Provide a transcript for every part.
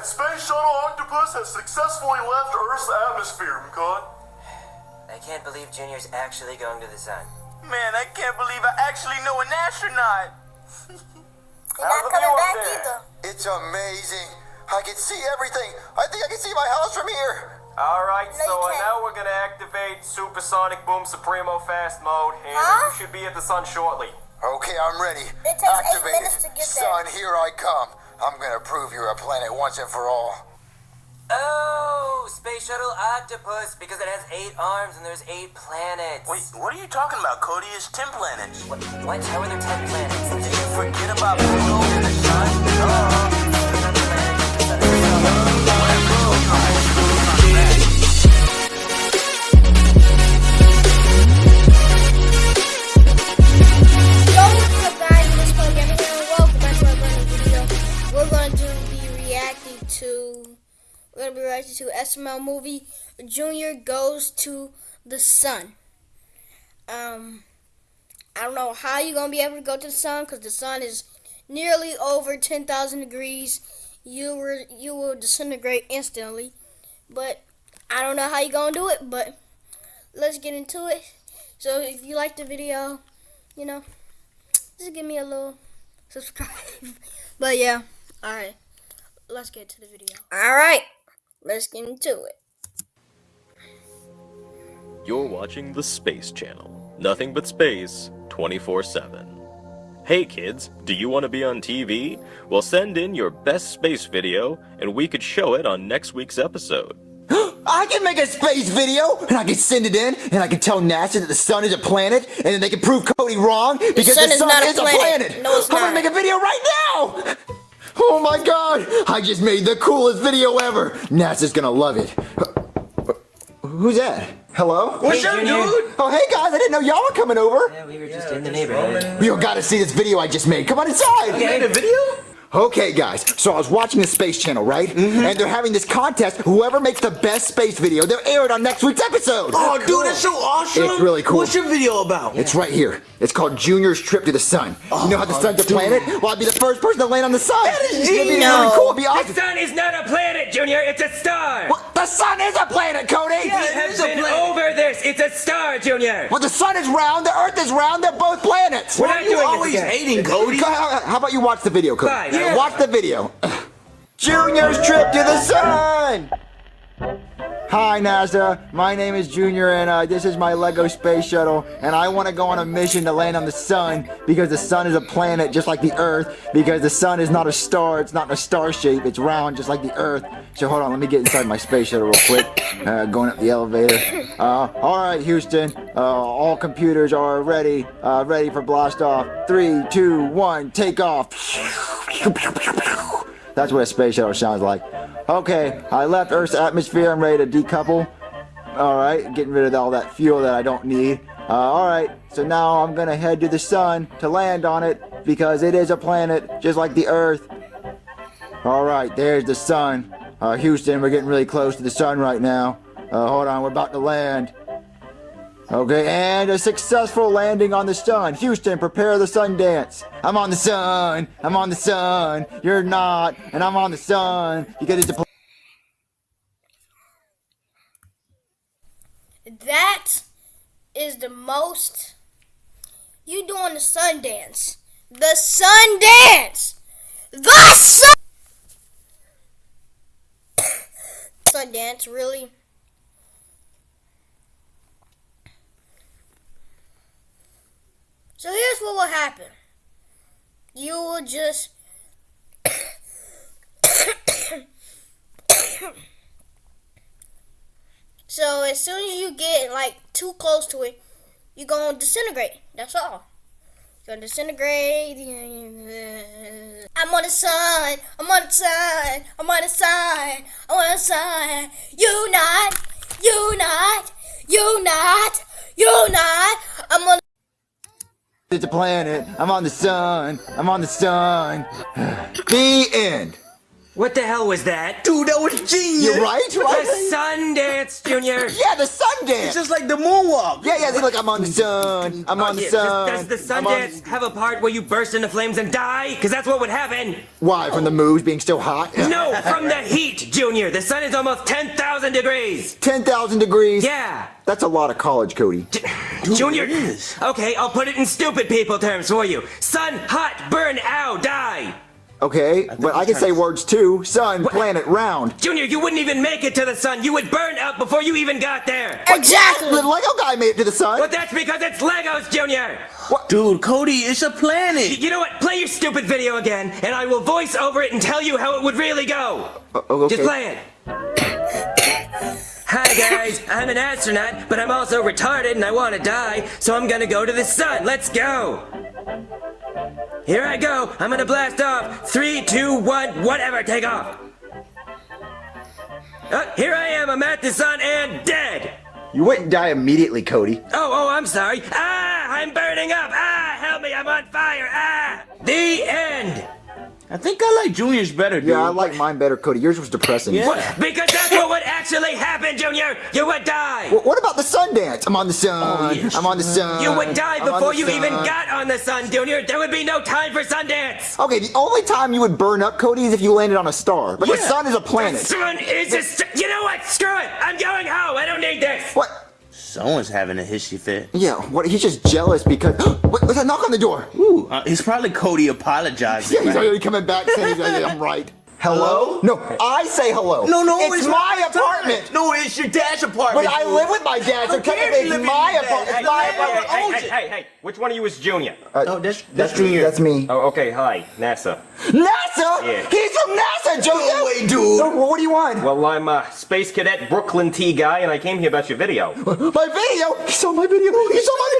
And Space Shuttle Octopus has successfully left Earth's atmosphere, McCall. I can't believe Junior's actually going to the sun. Man, I can't believe I actually know an astronaut. They're not coming back either. It's amazing. I can see everything. I think I can see my house from here. Alright, No, so you can't. now we're gonna activate Supersonic Boom Supremo Fast Mode, and uh, Huh? you should be at the sun shortly. Okay, I'm ready. It takes eight Activated. minutes to get there. Son, here I come. I'm gonna prove you're a planet once and for all. Oh, Space Shuttle Octopus, because it has eight arms and there's eight planets. Wait, what are you talking about, Cody? It's 10 planets. What? what? How are there ten planets? Did you forget about Pluto and the sun? Duh. Gonna be reacting to SML movie Junior Goes to the Sun. Um I don't know how you're gonna be able to go to the sun because the sun is nearly over ten thousand degrees. You were you will disintegrate instantly. But I don't know how you're gonna do it, but let's get into it. So if you like the video, you know, just give me a little subscribe. but yeah, all right, let's get to the video. All right, let's get into it. You're watching the Space Channel. Nothing but space 24 7. Hey kids, do you want to be on TV? Well, send in your best space video and we could show it on next week's episode. I can make a space video, and I can send it in, and I can tell NASA that the sun is a planet, and then they can prove Cody wrong because sun the is sun not is a planet. planet. No, it's I'm gonna make a video right now. Oh my god! I just made the coolest video ever. NASA's gonna love it. Who's that? Hello? What's up, dude? Oh, hey guys! I didn't know y'all were coming over. Yeah, we were just in the neighborhood. You gotta see this video I just made. Come on inside. You made a video? Okay, guys, so I was watching the Space Channel, right? Mm-hmm. And they're having this contest. Whoever makes the best space video, they'll air it on next week's episode. Oh, dude, that's so awesome. It's really cool. What's your video about? It's right here. It's called Junior's Trip to the Sun. you know how the sun's a planet? Well, I'd be the first person to land on the sun. That is It'd be really cool. It'd be awesome. sun is not a planet, Junior. It's a star. Well, the sun is a planet, Cody. Yeah, it is a planet. over this. It's a star, Junior. Well, the sun is round, the earth is round, they're both planets. We're Why not are you doing this always again. hating, Cody? How how about you watch the video, Cody? Fine, I'll Watch the video. Junior's Trip to the Sun. Hi NASA, my name is Junior and uh, this is my Lego space shuttle and I want to go on a mission to land on the sun because the sun is a planet just like the earth because the sun is not a star, it's not in a star shape, it's round just like the earth. So hold on, let me get inside my space shuttle real quick, uh, going up the elevator. Uh, Alright Houston, uh, all computers are ready, uh, ready for blast off. Three, two, one, take off. That's what a space shuttle sounds like. Okay, I left Earth's atmosphere. I'm ready to decouple. Alright, getting rid of all that fuel that I don't need. Uh, Alright, so now I'm gonna head to the sun to land on it because it is a planet just like the Earth. Alright, there's the sun. Uh, Houston, we're getting really close to the sun right now. Uh, hold on, we're about to land. Okay, and a successful landing on the sun. Houston, prepare the sun dance. I'm on the sun. I'm on the sun. You're not, and I'm on the sun because it's a. pl- That is the most you doing the sun dance. The sun dance. The sun. sun dance, really? So here's what will happen. You will just So as soon as you get like too close to it, you're gonna disintegrate. That's all. You're gonna disintegrate. I'm on the sun. I'm on the sun. I'm on the sun. I'm on the sun. You not. You not. You not. You not. I'm on. It's a planet. I'm on the sun. I'm on the sun. the end. What the hell was that? Dude, that was genius. You're right, The right? sun dance, Junior. Yeah, the sun It's just like the moonwalk. Yeah, yeah, they're like, I'm on the sun. I'm oh, on the sun. Does, does the sun I'm on- dance have a part where you burst into flames and die? Because that's what would happen. Why? From the moves being still hot? No, from the heat, Junior. The sun is almost 10,000 degrees. 10,000 degrees. Yeah. That's a lot of college, Cody. Junior. it is. Okay, I'll put it in stupid people terms for you. Sun, hot, burn, ow, die. Okay, but I can say words too. Sun, planet, round. Junior, you wouldn't even make it to the sun. You would burn up before you even got there. Exactly. The Lego guy made it to the sun. But that's because it's Legos, Junior. What? Dude, Cody, it's a planet. You know what? Play your stupid video again, and I will voice over it and tell you how it would really go. Uh, oh, okay. Just play it. Hi guys, I'm an astronaut, but I'm also retarded and I want to die, so I'm gonna go to the sun. Let's go. Here I go. I'm gonna blast off. Three, two, one, whatever. Take off. Uh, here I am. I'm at the sun and dead. You wouldn't die immediately, Cody. Oh, oh, I'm sorry. Ah, I'm burning up. Ah, help me. I'm on fire. Ah. The end. I think I like Junior's better, dude. Yeah, I like mine better, Cody. Yours was depressing. Yeah. What? Because that's what would actually happen, Junior. You would die. Wh- What about the sun dance? I'm on the sun. Oh, yes. I'm on the sun. You would die before the you even got on the sun, Junior. There would be no time for Sundance. Okay, the only time you would burn up, Cody, is if you landed on a star. But the sun is a planet. The sun is a st- You know what? Screw it. I'm going home. I don't need this. What? Someone's having a hissy fit. Yeah, what? He's just jealous because. what, what's that knock on the door? Ooh, uh, it's probably Cody apologizing. Yeah, he's right? already coming back saying I'm right. Hello? No, I say hello. No, no, it's, it's my not apartment. No, it's your dad's apartment. But I live with my dad, so Who cares technically you it's live with my apartment. It's Hey, my hey, apartment. hey, oh, hey. Hey, hey, which one of you is Junior? Oh, that's that's Junior. That's me. Oh, okay, hi, NASA. NASA? Yeah. He's from NASA, Joseph. No way, dude. So, what do you want? Well, I'm a Space Cadet Brooklyn T guy, and I came here about your video. My video. He saw my video. He saw my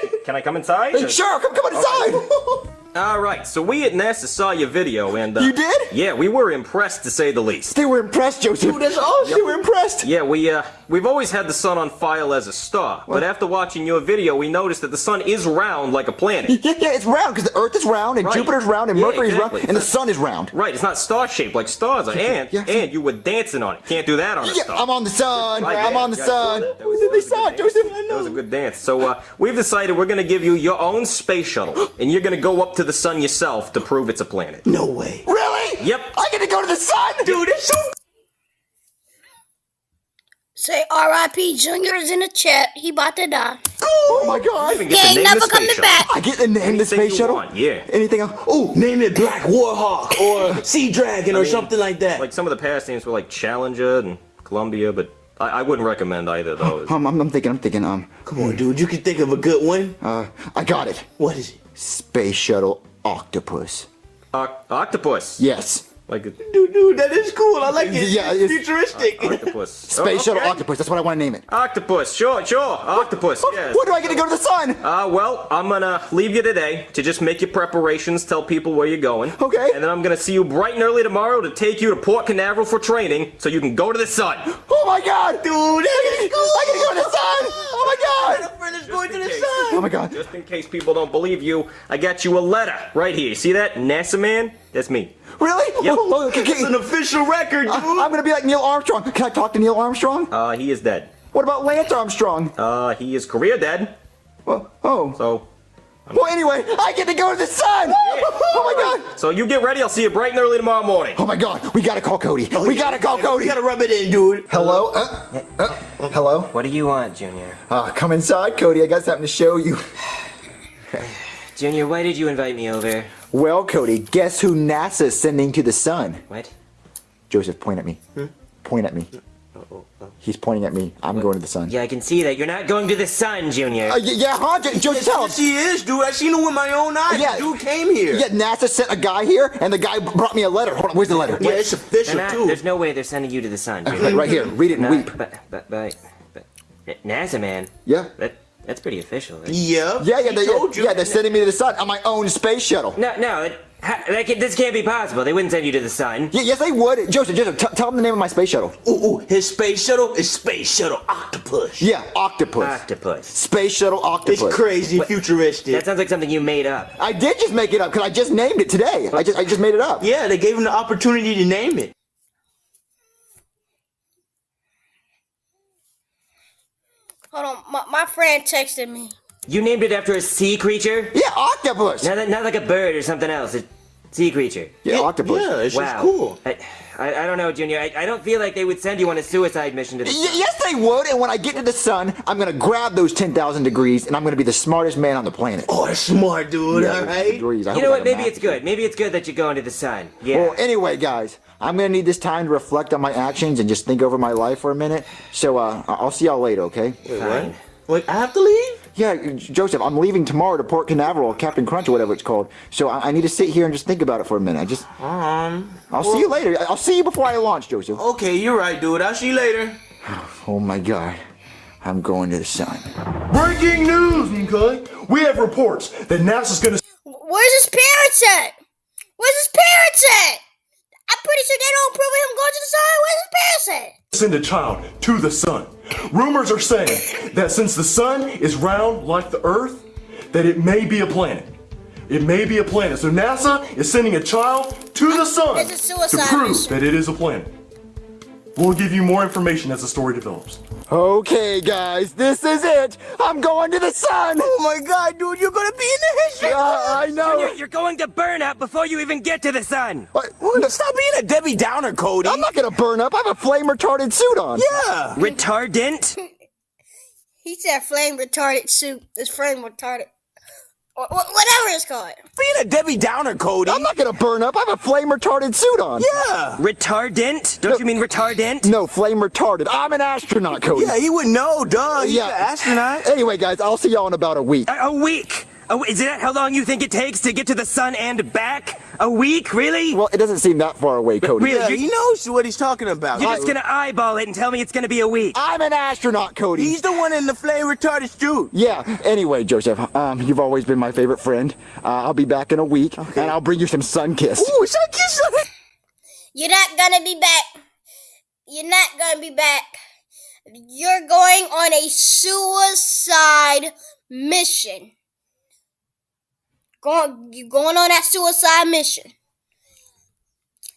video. Can I come inside? or- Sure, come come inside. All right, so we at NASA saw your video, and uh, You did? Yeah, we were impressed to say the least. they were impressed, Joseph. Dude, that's awesome. They were impressed. Yeah, we uh, we've always had the sun on file as a star, but after watching your video, we noticed that the sun is round like a planet. Yeah, yeah, it's round because the Earth is round and Right. Jupiter's round and Yeah, Mercury's exactly. round and the sun is round. Right, it's not star shaped like stars are, and Yeah. and you were dancing on it. Can't do that on a Yeah, star. I'm on the sun. Right, I'm yeah, on the sun. that was- They that was saw good it, dance. Joseph. That was a good dance. So uh, we've decided we're gonna give you your own space shuttle, and you're gonna go up to the sun yourself to prove it's a planet. No way. Really? Yep. I get to go to the sun, Dude, it's so Say R.I.P. Junior's in the chat. He about to die. Oh my god. Even He get to ain't name never the space coming shuttle. back. I get to name of the space shuttle. want, yeah. Anything else? Oh, name it Black Warhawk or Sea Dragon or something like that. Like some of the past names were like Challenger and Columbia, but I, I wouldn't recommend either of those. um, I'm, I'm thinking. I'm thinking. Um, Come on, dude. You can think of a good one. uh, I got it. What is it? Space shuttle octopus. Oc- octopus. Yes. Like a Dude, dude, that is cool. I like it. Yeah, it's it's- futuristic. octopus. Space Oh, shuttle okay. octopus. That's what I want to name it. Octopus. Sure, sure. Octopus. Yes. Where do I get to go to the sun? Uh, well, I'm gonna leave you today to just make your preparations, tell people where you're going. Okay. And then I'm gonna see you bright and early tomorrow to take you to Port Canaveral for training so you can go to the sun. Oh my god, dude! I get to go to the sun. Oh my god! friend is going to the sun. Oh my god! Just in case people don't believe you, I got you a letter right here. See that? NASA man? That's me. Really? Yep. Oh, oh, okay, okay. It's an official record, dude. I- I'm gonna be like Neil Armstrong. Can I talk to Neil Armstrong? Uh, he is dead. What about Lance Armstrong? Uh, he is career dead. Well, oh. So, Well, anyway, I get to go to the sun. Oh my god! so you get ready. I'll see you bright and early tomorrow morning. Oh my god! We gotta call Cody. we gotta call We Cody. gotta rub it in, dude. Hello? Uh, uh, hello? What do you want, Junior? Uh, come inside, Cody. I got something to show you. Junior, why did you invite me over? Well, Cody, guess who NASA's sending to the sun? What? Joseph, point at me. Point at me. He's pointing at me. I'm going to the sun. Yeah, I can see that. You're not going to the sun, Junior. Uh, y- yeah, huh? Jo- Joseph, tell him. Yes, he is, dude. I seen him with my own eyes. Yeah. Dude came here. Yeah, NASA sent a guy here, and the guy brought me a letter. Hold on, where's the letter? Yeah, it's official, not- too. there's no way they're sending you to the sun, Right, Junior. right here. Read it and Not- weep. But, but, but, but, NASA, man. Yeah. That, that's pretty official. right? Yeah. Yeah, yeah, they, told you. yeah, they're sending me to the sun on my own space shuttle. No, no, it, Ha- that can- this can't be possible. They wouldn't send you to the sun. Y- yes, they would. Joseph, Joseph, t- tell them the name of my space shuttle. Ooh, ooh, his space shuttle is Space Shuttle Octopus. Yeah, Octopus. Octopus. Space Shuttle Octopus. It's crazy, futuristic. That sounds like something you made up. I did just make it up because I just named it today. I just I just made it up. yeah, they gave him the opportunity to name it. Hold on, my, my friend texted me. You named it after a sea creature? Yeah, octopus. Not, not like a bird or something else. A sea creature. Yeah, octopus. Yeah, it's wow. just cool. I, I, I don't know, Junior. I, I don't feel like they would send you on a suicide mission to the Y- sun. yes, they would. And when I get to the sun, I'm gonna grab those ten thousand degrees, and I'm gonna be the smartest man on the planet. Oh, that's smart, dude. Yeah, all right. degrees. I You know what? Maybe it's good. Maybe it's good that you're going to the sun. Yeah. Well, anyway, guys, I'm gonna need this time to reflect on my actions and just think over my life for a minute. So, uh, I- I'll see y'all later, okay? Fine. Wait, I have to leave? Yeah, Joseph, I'm leaving tomorrow to Port Canaveral, Captain Crunch, or whatever it's called. So I, I need to sit here and just think about it for a minute. I just, Um. I'll see you later. I- I'll see you before I launch, Joseph. Okay, you're right, dude. I'll see you later. Oh my God, I'm going to the sun. Breaking news, okay? We have reports that NASA's gonna Where's his parents at? Where's his parents at? I'm pretty sure they don't approve of him going to the sun. Where's his parents at? send a child to the sun. Rumors are saying that since the sun is round like the Earth, that it may be a planet. It may be a planet. So NASA is sending a child to the sun It's a suicide to prove mission. that it is a planet. We'll give you more information as the story develops. Okay, guys, this is it. I'm going to the sun. Oh my god, dude, you're gonna be in the history. Uh, I know. Junior, you're going to burn up before you even get to the sun. What? Stop being a Debbie Downer, Cody. I'm not gonna burn up. I have a flame retardant suit on. Yeah. Retardant? He said flame retarded suit. It's flame retarded. Or, wha- whatever it's called. Being a Debbie Downer, Cody. I'm not gonna burn up. I have a flame retarded suit on. Yeah. Retardant? Don't you mean retardant? No, flame retarded. I'm an astronaut, Cody. Yeah, he would know, duh. He's Yeah. an astronaut. Anyway, guys, I'll see y'all in about a week. A, a week? Oh, is that how long you think it takes to get to the sun and back? A week? Really? Well, it doesn't seem that far away, Cody. really? Yeah, he knows what he's talking about. You're just gonna eyeball it and tell me it's gonna be a week. I'm an astronaut, Cody. He's the one in the flame retarded suit. Yeah. Anyway, Joseph, um, you've always been my favorite friend. Uh, I'll be back in a week, and I'll bring you some sun kiss. Ooh, son, kiss. You're not gonna be back. You're not gonna be back. You're going on a suicide mission. Going, you going on that suicide mission.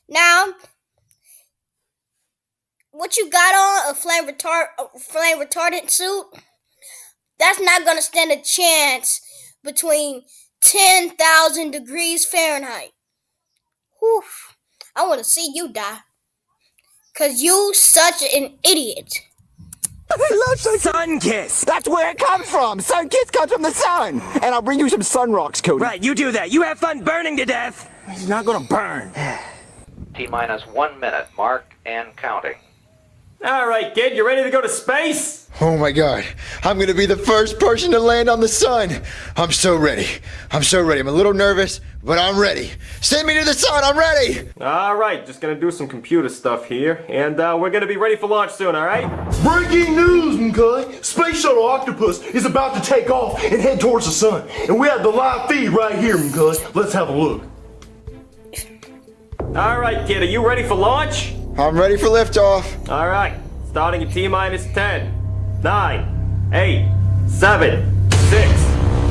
Now, what you got on a flame retard, a flame retardant suit? That's not gonna stand a chance between ten thousand degrees Fahrenheit. Whew. I want to see you die. Cause you such an idiot. I love sun Sun kiss! That's where it comes from. Sun kiss comes from the sun, and I'll bring you some sun rocks, Cody. Right, you do that. You have fun burning to death. He's not gonna burn. T minus one minute, mark and counting. All right, kid, you ready to go to space? Oh my God! I'm gonna be the first person to land on the sun. I'm so ready. I'm so ready. I'm a little nervous, but I'm ready. Send me to the sun. I'm ready. All right, just gonna do some computer stuff here, and uh, we're gonna be ready for launch soon. All right? Breaking news, okay? Space Shuttle Octopus is about to take off and head towards the sun. And we have the live feed right here, okay? Let's have a look. All right, kid, are you ready for launch? I'm ready for liftoff. All right, starting at T minus 10, 9, 8, 7, 6,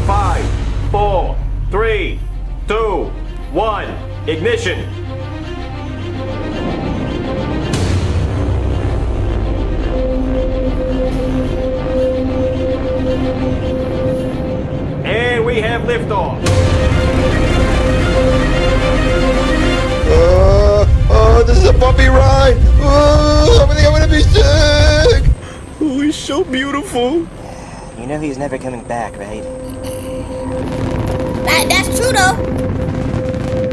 5, 4, 3, 2, 1, ignition. And we have liftoff. Uh, oh, this is a bumpy ride. Oh, I think I'm gonna be sick. He's so beautiful. You know he's never coming back, right? That, that's true though.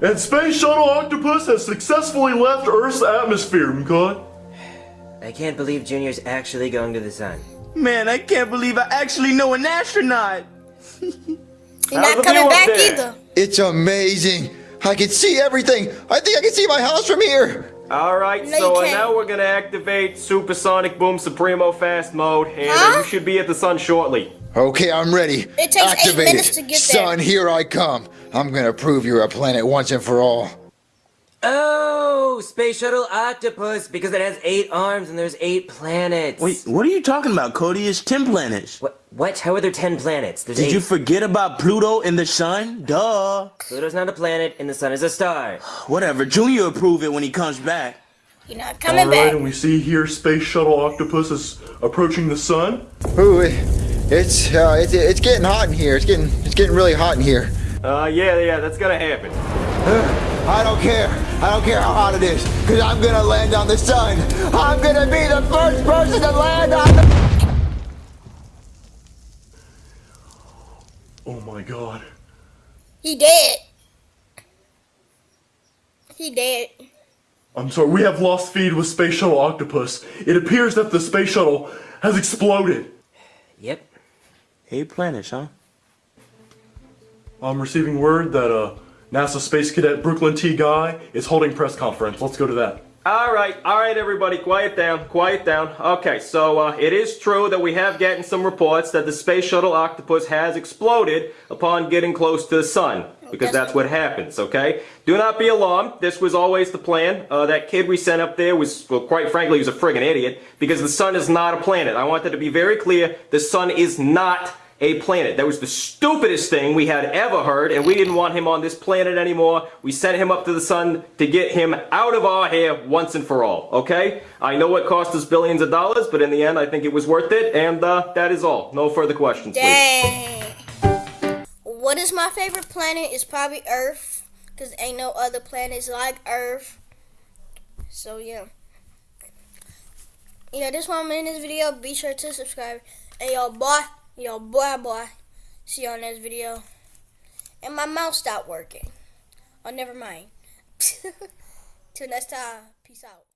And Space Shuttle Octopus has successfully left Earth's atmosphere, okay? I can't believe Junior's actually going to the sun. Man, I can't believe I actually know an astronaut. You're not coming back there? either. It's amazing. I can see everything. I think I can see my house from here. Alright, No, so you uh, can't. now we're gonna activate Supersonic Boom Supremo Fast Mode, and uh, Huh? you should be at the sun shortly. Okay, I'm ready. It takes eight Activated. minutes to get there. Son, here I come. I'm gonna prove you're a planet once and for all. Oh, Space Shuttle Octopus, because it has eight arms and there's eight planets. Wait, what are you talking about, Cody? It's 10 planets. What? What? How are there ten planets? There's Did eight. you forget about Pluto and the sun? Duh. Pluto's not a planet and the sun is a star. Whatever, Junior will prove it when he comes back. You're not coming All right, back. and we see here Space Shuttle Octopus is approaching the sun. Ooh, it- it's uh, it's it's getting hot in here. It's getting it's getting really hot in here. Uh, yeah, yeah, that's gonna happen. I don't care. I don't care how hot it is, cause I'm gonna land on the sun. I'm gonna be the first person to land on the. Oh my god. He dead. He dead. I'm sorry, we have lost feed with Space Shuttle Octopus. It appears that the space shuttle has exploded. Yep. Eight planets, huh? I'm receiving word that uh, NASA Space Cadet Brooklyn T. Guy is holding press conference. Let's go to that. Alright, alright everybody, quiet down, quiet down. Okay, so uh, it is true that we have gotten some reports that the Space Shuttle Octopus has exploded upon getting close to the sun. Because that's what happens, okay? Do not be alarmed. This was always the plan. Uh, that kid we sent up there was, well, quite frankly, he was a friggin' idiot. Because the sun is not a planet. I want that to be very clear. The sun is not a planet. That was the stupidest thing we had ever heard, and we didn't want him on this planet anymore. We sent him up to the sun to get him out of our hair once and for all, okay? I know it cost us billions of dollars, but in the end, I think it was worth it, and uh, that is all. No further questions, please. What is my favorite planet? Is probably Earth, cause ain't no other planets like Earth. So yeah. Know, this one in this video. Be sure to subscribe. And y'all, boy, yo, boy, boy. See you on next video. And my mouse stopped working. Oh, never mind. Till next time. Peace out.